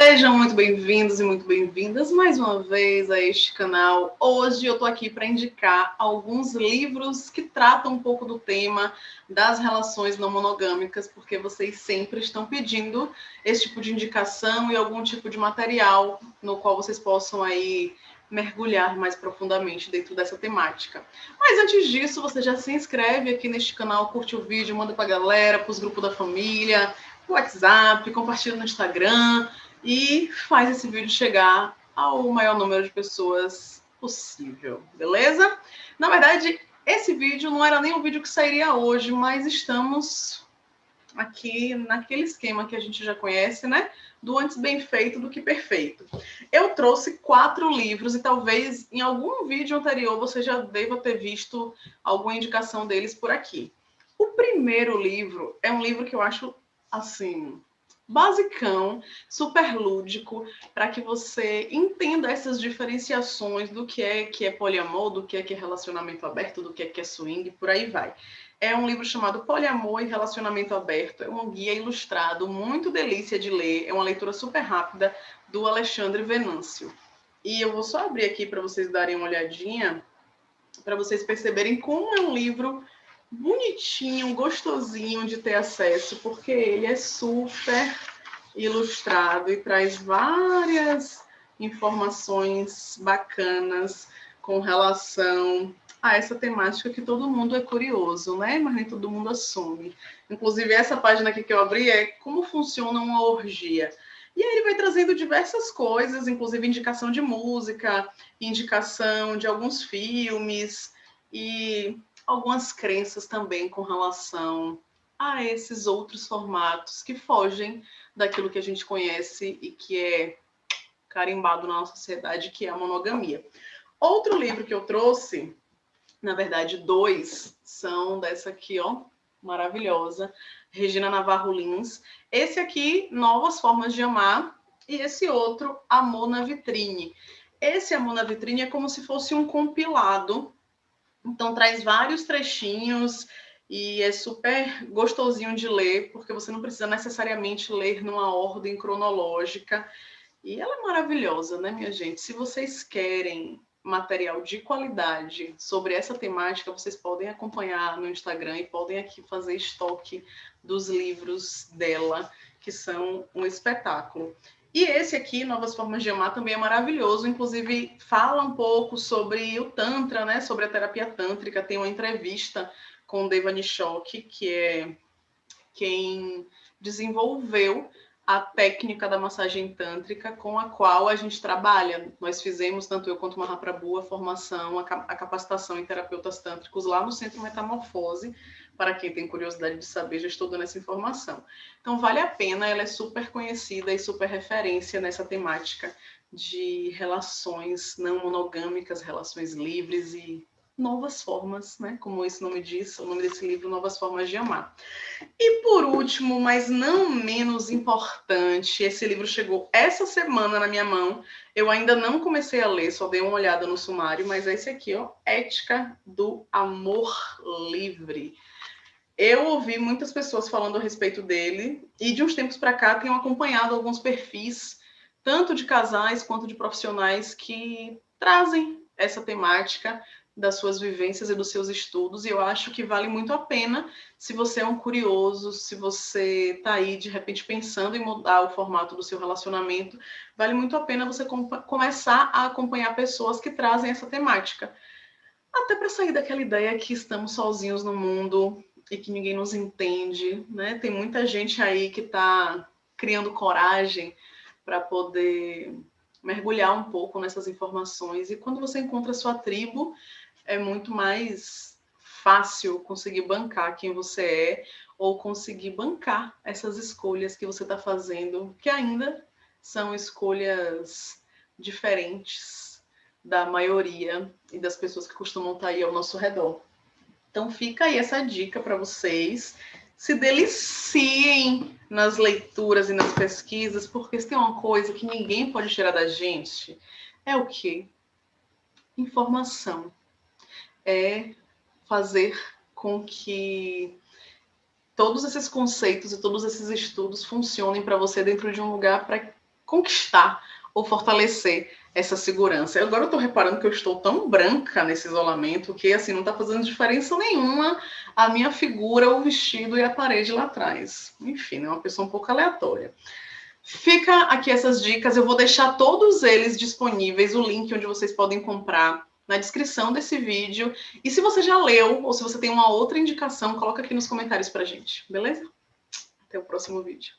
Sejam muito bem-vindos e muito bem-vindas mais uma vez a este canal. Hoje eu estou aqui para indicar alguns livros que tratam um pouco do tema das relações não monogâmicas, porque vocês sempre estão pedindo esse tipo de indicação e algum tipo de material no qual vocês possam aí mergulhar mais profundamente dentro dessa temática. Mas antes disso, você já se inscreve aqui neste canal, curte o vídeo, manda para a galera, para os grupos da família, WhatsApp, compartilha no Instagram, e faz esse vídeo chegar ao maior número de pessoas possível, beleza? Na verdade, esse vídeo não era nem o vídeo que sairia hoje, mas estamos aqui naquele esquema que a gente já conhece, né? Do antes bem feito do que perfeito. Eu trouxe quatro livros e talvez em algum vídeo anterior você já deva ter visto alguma indicação deles por aqui. O primeiro livro é um livro que eu acho assim basicão, super lúdico, para que você entenda essas diferenciações do que é que é poliamor, do que é que é relacionamento aberto, do que é que é swing, por aí vai. É um livro chamado Poliamor e Relacionamento Aberto. É um guia ilustrado, muito delícia de ler. É uma leitura super rápida do Alexandre Venâncio. E eu vou só abrir aqui para vocês darem uma olhadinha, para vocês perceberem como é um livro bonitinho, gostosinho de ter acesso, porque ele é super ilustrado e traz várias informações bacanas com relação a essa temática que todo mundo é curioso, né? Mas nem todo mundo assume. Inclusive, essa página aqui que eu abri é como funciona uma orgia. E aí ele vai trazendo diversas coisas, inclusive indicação de música, indicação de alguns filmes, e algumas crenças também com relação a esses outros formatos que fogem daquilo que a gente conhece e que é carimbado na nossa sociedade, que é a monogamia. Outro livro que eu trouxe, na verdade, dois, são dessa aqui, ó, maravilhosa, Regina Navarro Lins. Esse aqui, Novas Formas de Amar, e esse outro, Amor na Vitrine. Esse Amor na Vitrine é como se fosse um compilado então traz vários trechinhos e é super gostosinho de ler, porque você não precisa necessariamente ler numa ordem cronológica. E ela é maravilhosa, né, minha gente? Se vocês querem material de qualidade sobre essa temática, vocês podem acompanhar no Instagram e podem aqui fazer estoque dos livros dela, que são um espetáculo. E esse aqui, Novas Formas de Amar, também é maravilhoso. Inclusive, fala um pouco sobre o Tantra, né? Sobre a terapia tântrica. Tem uma entrevista com o Deva Nishok, que é quem desenvolveu a técnica da massagem tântrica com a qual a gente trabalha. Nós fizemos, tanto eu quanto Mahaprabhu, a formação, a capacitação em terapeutas tântricos lá no Centro Metamorfose, para quem tem curiosidade de saber, já estou dando essa informação. Então, vale a pena, ela é super conhecida e super referência nessa temática de relações não monogâmicas, relações livres e novas formas, né? Como esse nome diz, o nome desse livro, Novas Formas de Amar. E por último, mas não menos importante, esse livro chegou essa semana na minha mão. Eu ainda não comecei a ler, só dei uma olhada no sumário, mas é esse aqui, ó, Ética do Amor Livre. Eu ouvi muitas pessoas falando a respeito dele e de uns tempos para cá tenho acompanhado alguns perfis, tanto de casais quanto de profissionais, que trazem essa temática das suas vivências e dos seus estudos, e eu acho que vale muito a pena se você é um curioso, se você está aí de repente pensando em mudar o formato do seu relacionamento, vale muito a pena você com começar a acompanhar pessoas que trazem essa temática. Até para sair daquela ideia que estamos sozinhos no mundo, e que ninguém nos entende, né? Tem muita gente aí que está criando coragem para poder mergulhar um pouco nessas informações. E quando você encontra a sua tribo, é muito mais fácil conseguir bancar quem você é ou conseguir bancar essas escolhas que você está fazendo, que ainda são escolhas diferentes da maioria e das pessoas que costumam estar tá aí ao nosso redor. Então fica aí essa dica para vocês. Se deliciem nas leituras e nas pesquisas, porque se tem uma coisa que ninguém pode tirar da gente, é o quê? Informação. É fazer com que todos esses conceitos e todos esses estudos funcionem para você dentro de um lugar para conquistar ou fortalecer essa segurança. Agora eu estou reparando que eu estou tão branca nesse isolamento que assim não está fazendo diferença nenhuma a minha figura, o vestido e a parede lá atrás. Enfim, é uma pessoa um pouco aleatória. Fica aqui essas dicas, eu vou deixar todos eles disponíveis, o link onde vocês podem comprar na descrição desse vídeo. E se você já leu ou se você tem uma outra indicação, coloca aqui nos comentários pra gente, beleza? Até o próximo vídeo.